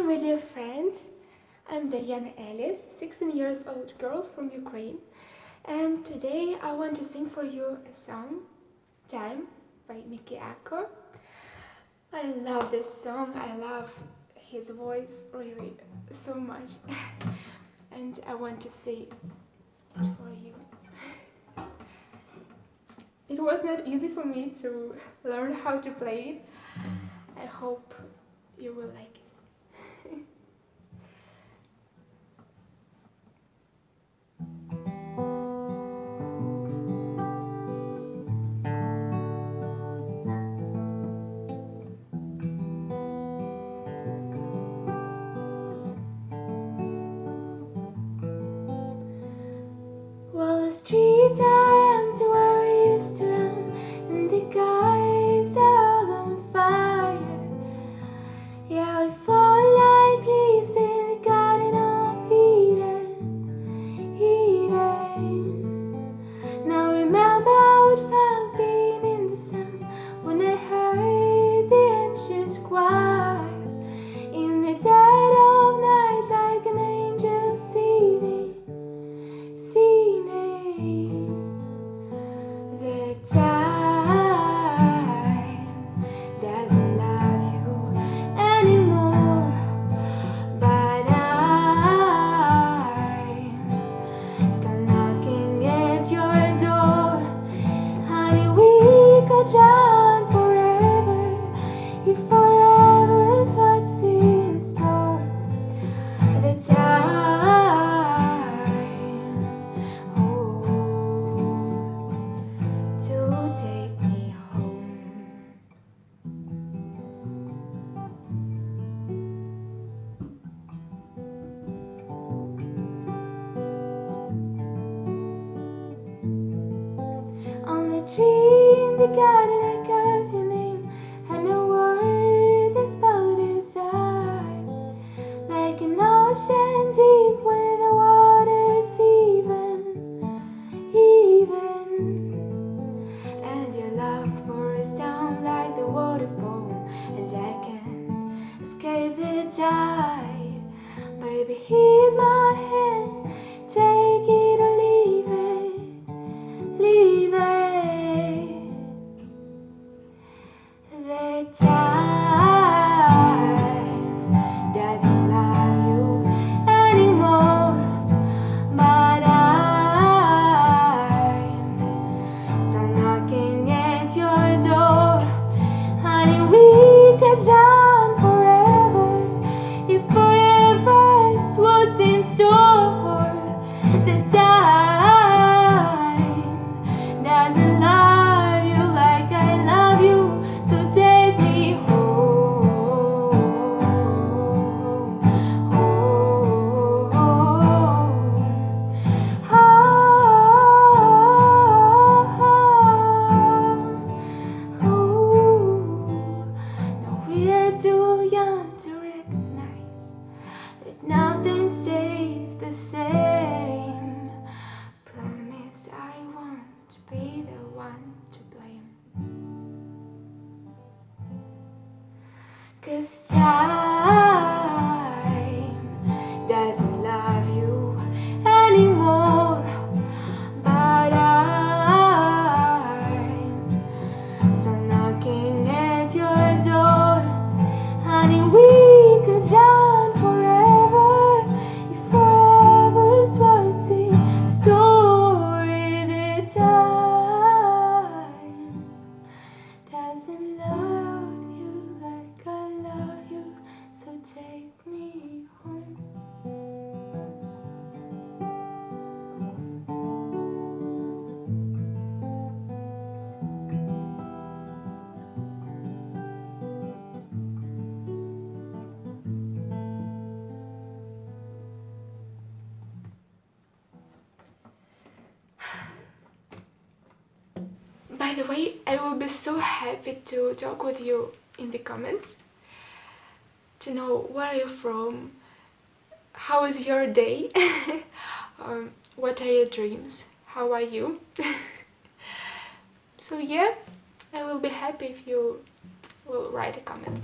Hi my dear friends, I'm Daryana Ellis, 16 years old girl from Ukraine and today I want to sing for you a song, Time by Mikky Ekko. I love this song, I love his voice really so much and I want to sing it for you. It was not easy for me to learn how to play it. I hope you will like it. Well, streets Tree in the garden I carve your name. And a word is spelled inside Like an ocean deep where the water is even Even. And your love pours down like the waterfall And I can escape the tide. Baby, here's Cause time By the way, I will be so happy to talk with you in the comments to know where are you from, how is your day, um, what are your dreams, how are you. so yeah, I will be happy if you will write a comment.